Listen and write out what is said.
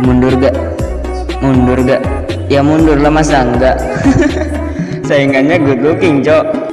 mundur gak? Mundur gak? Ya mundur lah masa enggak? Saingannya good looking cok.